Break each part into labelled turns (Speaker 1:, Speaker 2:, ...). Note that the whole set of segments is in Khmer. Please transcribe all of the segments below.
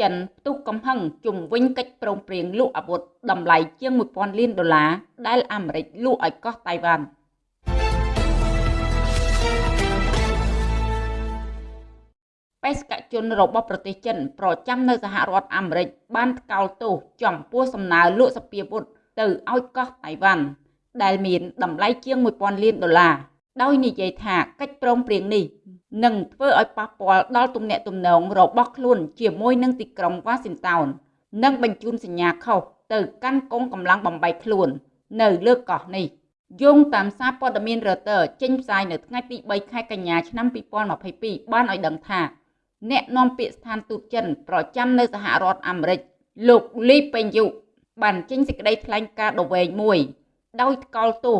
Speaker 1: ចិនផ្ទុះកំហឹងជំវិញកិច្ចព្រមព្រៀងលក់អាវុធតម្លៃជាង1000លានដុល្លារដែលអាមេរិកលក់ឲ្យកោះតៃវ៉ាន់បេសកជនរបស់ប្រទេសចិនប្រចាំនៅសហរដ្ឋអាមេរិកបានថ្កោលទោសចំពោះសំណើលក់សពាវុធទៅឲ្យកោះតៃវ៉ាន់ដែលមានតម្លៃជាង1000លានដុល្លារដោយនិយាយថាកិច្ចព្រមព្រៀងនេះ នឹងធ្វើឲ្យប៉ះពាល់ដល់ទំនាក់ទំនងរបស់ខ្លួនជាមួយនឹងទីក្រុងវ៉ាស៊ីនតោននិងបញ្ជូនសញ្ញាខុសទៅកាន់កងកម្លាំងបំបីខ្លួន នៅលើកោះនេះយោងតាមសារព័ត៌មាន Reuters ចេញផ្សាយនៅថ្ងៃទី3ខែកញ្ញាឆ្នាំ2022បានឲ្យដឹងថាអ្នកនាំពាក្យស្ថានទូតចិនប្រចាំនៅសហរដ្ឋអាមេរិកលោកលីពេញយុបានចេញសេចក្តីថ្លែងការណ៍ដ៏វែងមួយ ដោយថ្កោលទោស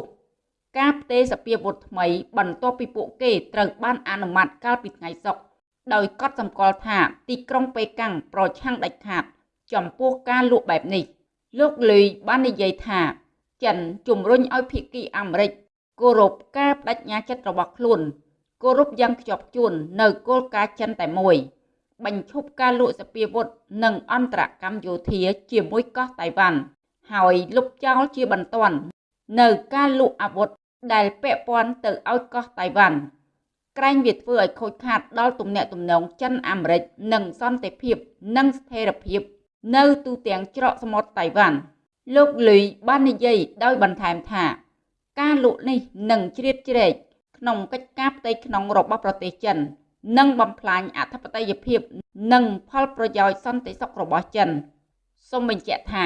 Speaker 1: ការផ្ទេរសពាវុធថ្មី បន្ទាប់ពីពួកគេត្រូវបានអនុម័តកាលពីថ្ងៃសុក្រដោយកត់សម្គាល់ថាទីក្រុងប៉េកាំងប្រឆាំងដាច់ខាត ចំពោះការលក់បែបនេះ លោកលុយបាននិយាយថា ចិនជំរុញឲ្យភាគីអាមេរិកគោរពការបដិញ្ញាចិត្តរបស់ខ្លួនគោរពយ៉ាងខ្ជាប់ខ្ជួននៅគោលការណ៍ចិនតែមួយបញ្ឈប់ការលក់សពាវុធនិងអន្តរកម្មយោធាជាមួយកោះតៃវ៉ាន់ហើយលុបចោលជាបន្ទាន់នៅការលក់អាវុធ ដែលពាក់ព័ន្ធទៅឲ្យកោះតៃវ៉ាន់ក្រែងវាធ្វើឲ្យខូចខាតដល់ទំនាក់ទំនងចិនអាមេរិកនិងសន្តិភាពនិងស្ថិរភាព នៅទូទាំងច្រកសមុទ្រតៃវ៉ាន់លោកលុយបាននិយាយដោយបន្ថែមថា ការលក់នេះនឹងជ្រៀតជ្រែកក្នុងកិច្ចការផ្ទៃក្នុងរបស់ប្រទេសចិននិងបំផ្លាញអធិបតេយ្យភាព និងផលប្រយោជន៍សន្តិសុខរបស់ចិនសូមបញ្ជាក់ថា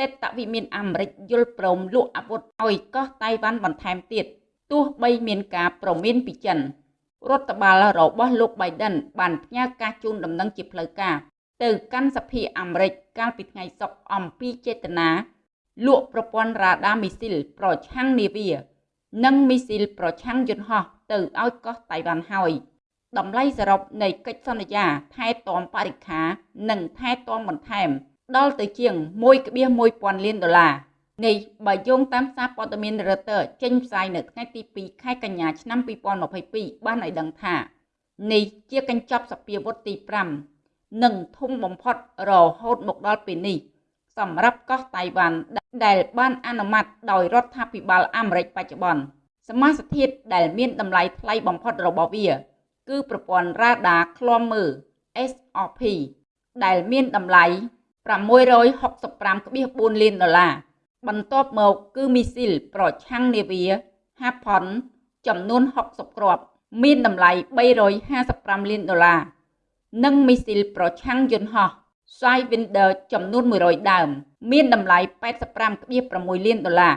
Speaker 1: តេតវិមានអាមេរិកយល់ព្រមលក់អាវុធឲ្យកោះតៃវ៉ាន់បន្ថែមទៀតទោះបីមានការប្រមានពីចិនរដ្ឋបាលរបស់លោក Biden បានផ្ញើការជូនដំណឹងជាផ្លូវការ ទៅកាន់សភាអាមេរិកកាលពីថ្ងៃសុក្រអំពីចេតនាលក់ប្រព័ន្ធរ៉ាដាមីស៊ីលប្រឆាំងនាវា និងមីស៊ីលប្រឆាំងយន្តហោះទៅឲ្យកោះតៃវ៉ាន់ហើយតម្លៃសរុបនៃកិច្ចសន្យាថែទាំបរិខា និងថែទាំបន្ថែម ដល់ទៅជាង1.1000លានដុល្លារនេះបើយោងតាមសារព័ត៌មាន Reuters ចេញផ្សាយនៅថ្ងៃទី2ខែកញ្ញាឆ្នាំ2022បានឲ្យដឹងថានេះជាកញ្ចប់សពាវុធទី5និងធំបំផុតរហូតមកដល់ពេលនេះសម្រាប់កោះតៃវ៉ាន់ដែលបានអនុម័តដោយរដ្ឋាភិបាលអាមេរិកបច្ចុប្បន្នសមាសធាតុដែលមានតម្លៃថ្លៃបំផុតរបស់វា គឺប្រព័ន្ធរ៉ាដាឃ្លាំមើល SRP ដែលមានតម្លៃ 665.4លានដុល្លារបន្ទាប់មកគឺមីស៊ីលប្រឆាំងនាវាហាផុនចំនួន60គ្រាប់មានតម្លៃ355លានដុល្លារនិងមីស៊ីលប្រឆាំងយន្តហោះ Sidewinder ចំនួន100ដើម មានតម្លៃ85.6លានដុល្លារ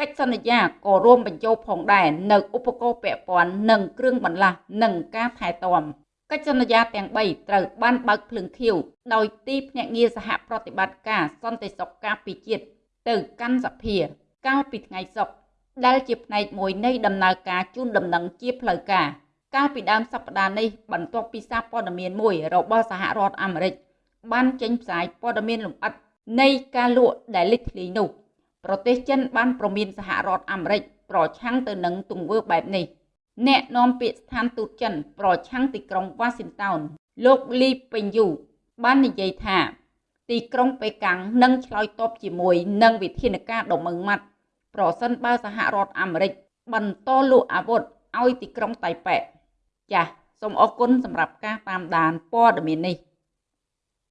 Speaker 1: កិច្ចសន្យាក៏រួមបញ្ចូលផងដែរនៅឧបករណ៍ពាក់ព័ន្ធនិងគ្រឿងបន្លាស់និងការថែទាំ កិច្ចសន្យាទាំង3ត្រូវបានបើកភ្លើងខៀវដោយទីភ្នាក់ងារសហប្រតិបត្តិការសន្តិសុខការពារជាតិទៅកាន់សភា កាលពីថ្ងៃសុក្រដែលជាផ្នែកមួយនៃដំណើរការជូនដំណឹងជាផ្លូវការកាលពីដើមសប្តាហ៍នេះបន្ទាប់ពីសារព័ត៌មានមួយរបស់សហរដ្ឋអាមេរិកបានចេញផ្សាយព័ត៌មានលម្អិតនៃការលក់ដែលលេចធ្លាយនោះ ប្រទេសចិនបានប្រមានសហរដ្ឋអាមេរិកប្រឆាំងទៅនឹងទង្វើបែបនេះ អ្នកនាំពាក្យស្ថានទូតចិន ប្រឆាំងទីក្រុងវ៉ាស៊ីនតោនលោកលីពេញយូបាននិយាយថា ទីក្រុងប៉េកាំងនឹងឆ្លើយតបជាមួយនឹងវិធានការដ៏ម៉ឺងម៉ាត់ប្រសិនបើសហរដ្ឋអាមេរិកបន្តលក់អាវុធឲ្យទីក្រុងតៃប៉េចាសសូមអរគុណសម្រាប់ការតាមដានព័ត៌មាននេះ